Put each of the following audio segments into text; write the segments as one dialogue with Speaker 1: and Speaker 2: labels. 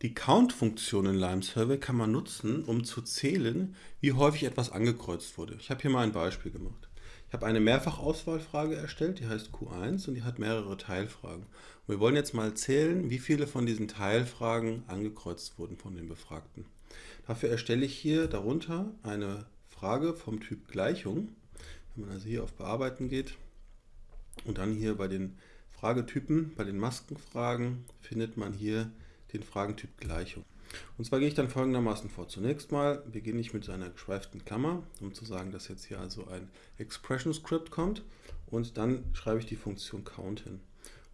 Speaker 1: Die Count-Funktion in Lime Survey kann man nutzen, um zu zählen, wie häufig etwas angekreuzt wurde. Ich habe hier mal ein Beispiel gemacht. Ich habe eine Mehrfachauswahlfrage erstellt, die heißt Q1 und die hat mehrere Teilfragen. Und wir wollen jetzt mal zählen, wie viele von diesen Teilfragen angekreuzt wurden von den Befragten. Dafür erstelle ich hier darunter eine Frage vom Typ Gleichung. Wenn man also hier auf Bearbeiten geht und dann hier bei den Fragetypen, bei den Maskenfragen, findet man hier den Fragentyp Gleichung. Und zwar gehe ich dann folgendermaßen vor. Zunächst mal beginne ich mit so einer geschweiften Klammer, um zu sagen, dass jetzt hier also ein Expression Script kommt und dann schreibe ich die Funktion count hin.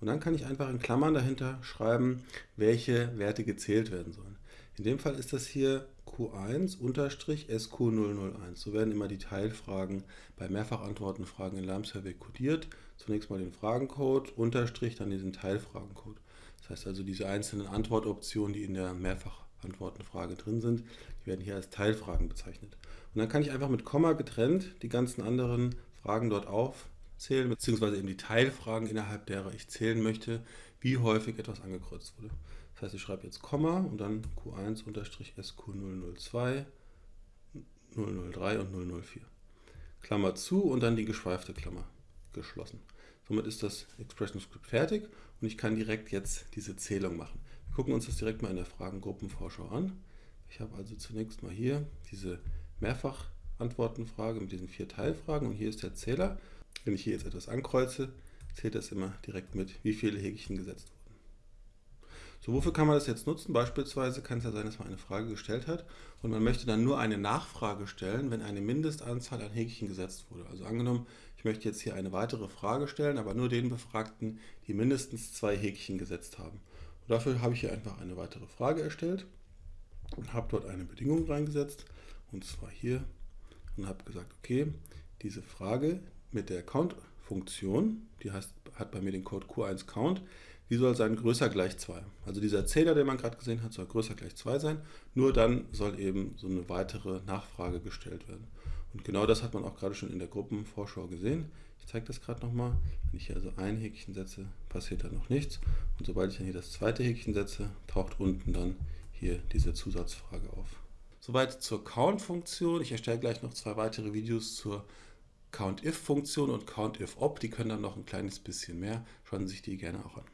Speaker 1: Und dann kann ich einfach in Klammern dahinter schreiben, welche Werte gezählt werden sollen. In dem Fall ist das hier Q1-SQ001. So werden immer die Teilfragen bei Mehrfachantwortenfragen in Lime Survey codiert. Zunächst mal den Fragencode, Unterstrich, dann diesen Teilfragencode. Das heißt also, diese einzelnen Antwortoptionen, die in der Mehrfachantwortenfrage drin sind, die werden hier als Teilfragen bezeichnet. Und dann kann ich einfach mit Komma getrennt die ganzen anderen Fragen dort aufzählen, beziehungsweise eben die Teilfragen, innerhalb derer ich zählen möchte, wie häufig etwas angekreuzt wurde. Das heißt, ich schreibe jetzt Komma und dann Q1-SQ002, 003 und 004. Klammer zu und dann die geschweifte Klammer geschlossen. Somit ist das Expression Script fertig und ich kann direkt jetzt diese Zählung machen. Wir gucken uns das direkt mal in der Fragengruppenvorschau an. Ich habe also zunächst mal hier diese Mehrfachantwortenfrage mit diesen vier Teilfragen und hier ist der Zähler. Wenn ich hier jetzt etwas ankreuze, zählt das immer direkt mit, wie viele Häkchen gesetzt. So, wofür kann man das jetzt nutzen? Beispielsweise kann es ja sein, dass man eine Frage gestellt hat und man möchte dann nur eine Nachfrage stellen, wenn eine Mindestanzahl an Häkchen gesetzt wurde. Also angenommen, ich möchte jetzt hier eine weitere Frage stellen, aber nur den Befragten, die mindestens zwei Häkchen gesetzt haben. Und dafür habe ich hier einfach eine weitere Frage erstellt und habe dort eine Bedingung reingesetzt und zwar hier und habe gesagt, okay, diese Frage mit der Count-Funktion, die heißt, hat bei mir den Code Q1Count, die soll sein größer gleich 2. Also dieser Zähler, den man gerade gesehen hat, soll größer gleich 2 sein. Nur dann soll eben so eine weitere Nachfrage gestellt werden. Und genau das hat man auch gerade schon in der Gruppenvorschau gesehen. Ich zeige das gerade nochmal. Wenn ich hier also ein Häkchen setze, passiert dann noch nichts. Und sobald ich dann hier das zweite Häkchen setze, taucht unten dann hier diese Zusatzfrage auf. Soweit zur Count-Funktion. Ich erstelle gleich noch zwei weitere Videos zur COUNTIF-Funktion und COUNTIF-OP. Die können dann noch ein kleines bisschen mehr. Schauen Sie sich die gerne auch an.